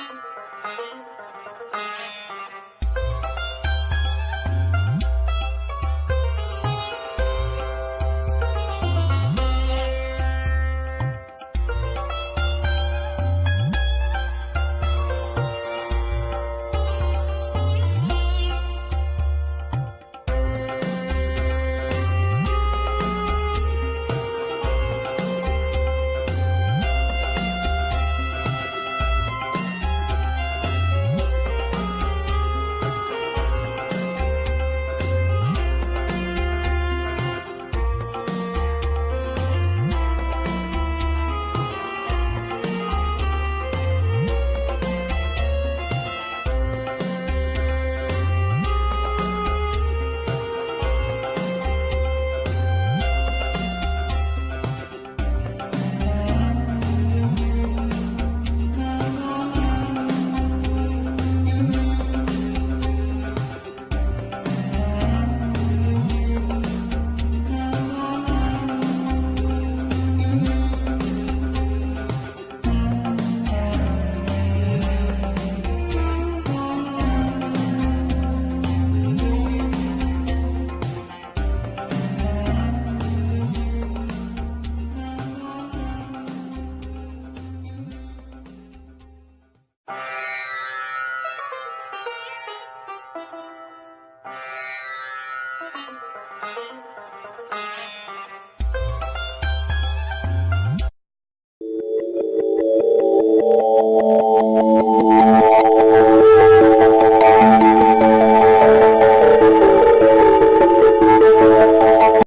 Música